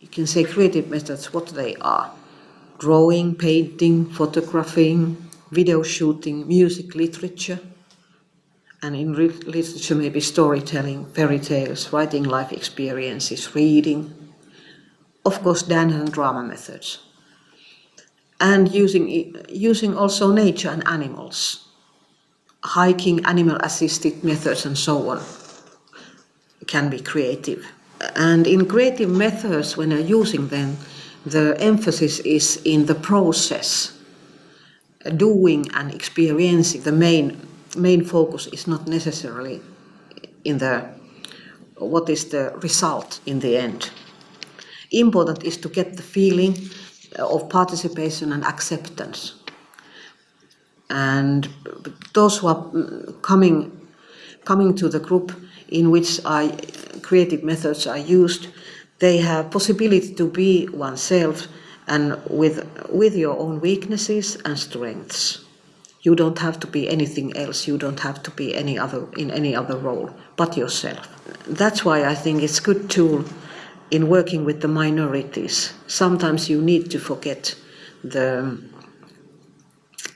You can say creative methods, what they are. Drawing, painting, photographing, video shooting, music, literature. And in literature maybe storytelling, fairy tales, writing life experiences, reading. Of course dance and drama methods. And using, using also nature and animals. Hiking, animal assisted methods and so on can be creative. And in creative methods, when you're using them, the emphasis is in the process, doing and experiencing. The main, main focus is not necessarily in the what is the result in the end. Important is to get the feeling of participation and acceptance. And those who are coming, coming to the group in which I, creative methods are used, they have possibility to be oneself and with, with your own weaknesses and strengths. You don't have to be anything else, you don't have to be any other, in any other role but yourself. That's why I think it's a good tool in working with the minorities. Sometimes you need to forget the,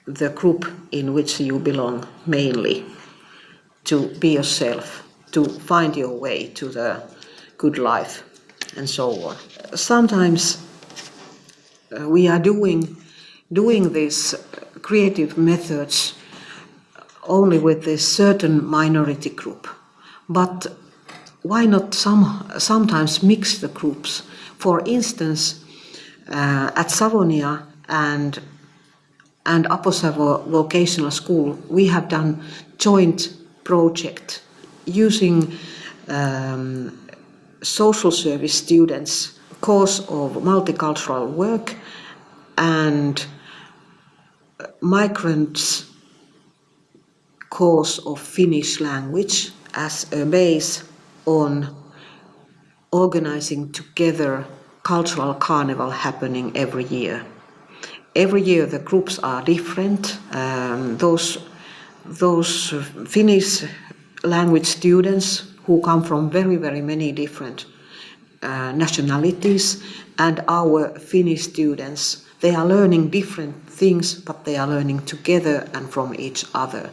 the group in which you belong mainly to be yourself to find your way to the good life and so on. Sometimes uh, we are doing, doing these creative methods only with this certain minority group. But why not some, sometimes mix the groups? For instance, uh, at Savonia and and Aposavo Vocational School, we have done joint project using um, social service students course of multicultural work and migrants course of Finnish language as a base on organizing together cultural carnival happening every year. Every year the groups are different. Um, those, those Finnish language students who come from very, very many different uh, nationalities and our Finnish students. They are learning different things, but they are learning together and from each other.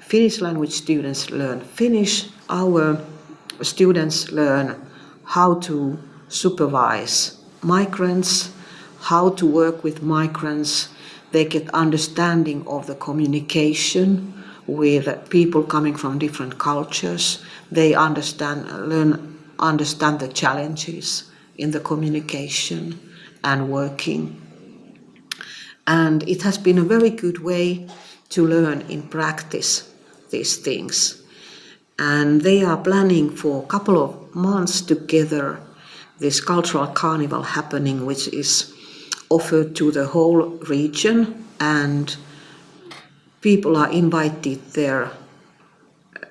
Finnish language students learn Finnish. Our students learn how to supervise migrants, how to work with migrants. They get understanding of the communication, with people coming from different cultures. They understand, learn, understand the challenges in the communication and working. And it has been a very good way to learn in practice these things. And they are planning for a couple of months together this cultural carnival happening, which is offered to the whole region and people are invited there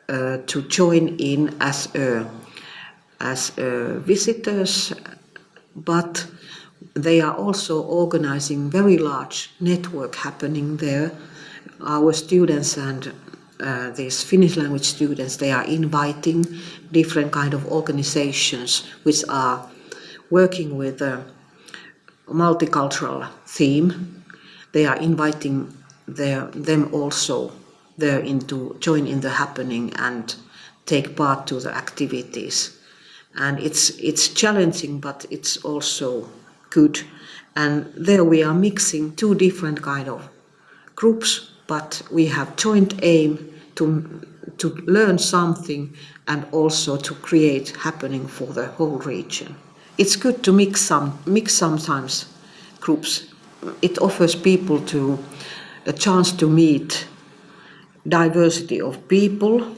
uh, to join in as a, as a visitors, but they are also organizing very large network happening there. Our students and uh, these Finnish language students, they are inviting different kind of organizations which are working with a multicultural theme. They are inviting their, them also there into join in the happening and take part to the activities. And it's, it's challenging, but it's also good. And there we are mixing two different kind of groups, but we have joint aim to, to learn something and also to create happening for the whole region. It's good to mix some, mix sometimes groups. It offers people to a chance to meet diversity of people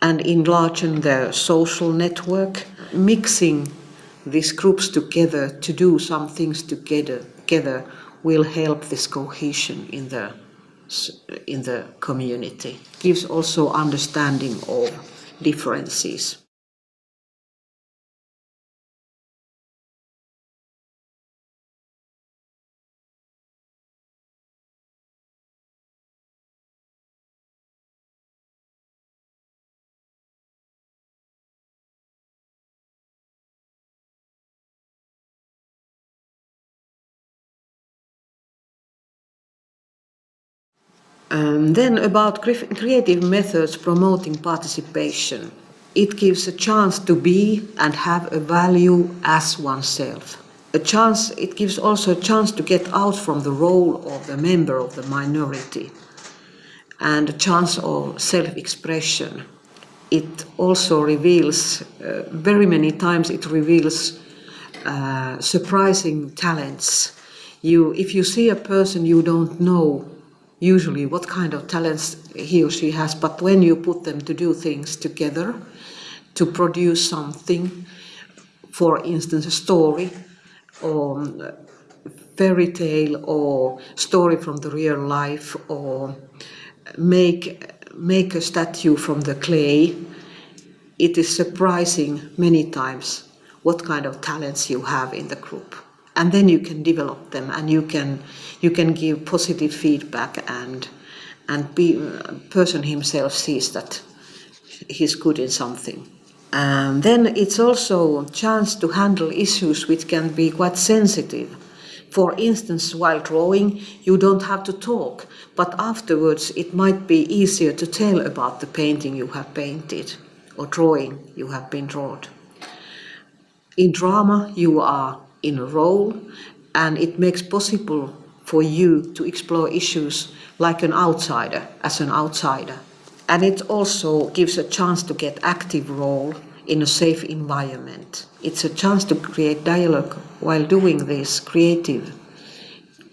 and enlarging their social network, mixing these groups together to do some things together, together will help this cohesion in the in the community. Gives also understanding of differences. Um, then about cre- creative methods promoting participation. It gives a chance to be and have a value as oneself. A chance, it gives also a chance to get out from the role of the member of the minority and a chance of self-expression. It also reveals, uh, very many times it reveals uh, surprising talents. You, if you see a person you don't know usually what kind of talents he or she has, but when you put them to do things together, to produce something, for instance, a story or um, fairy tale or story from the real life or make make a statue from the clay it is surprising many times what kind of talents you have in the group and then you can develop them and you can you can give positive feedback and and be person himself sees that he's good in something. And then it's also a chance to handle issues which can be quite sensitive. For instance while drawing you don't have to talk but afterwards it might be easier to tell about the painting you have painted or drawing you have been drawn in drama you are in a role and it makes possible for you to explore issues like an outsider as an outsider. And it also gives a chance to get active role in a safe environment. It's a chance to create dialogue while doing this creative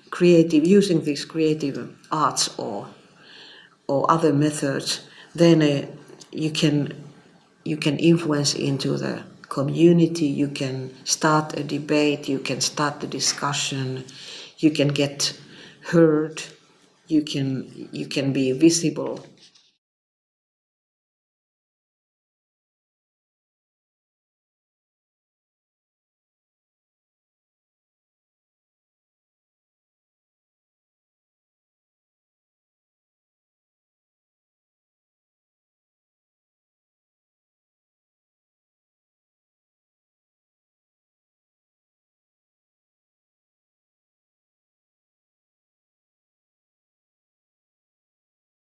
creative using these creative arts or or other methods. Then uh, you can you can influence into the community, you can start a debate, you can start the discussion, you can get heard, you can you can be visible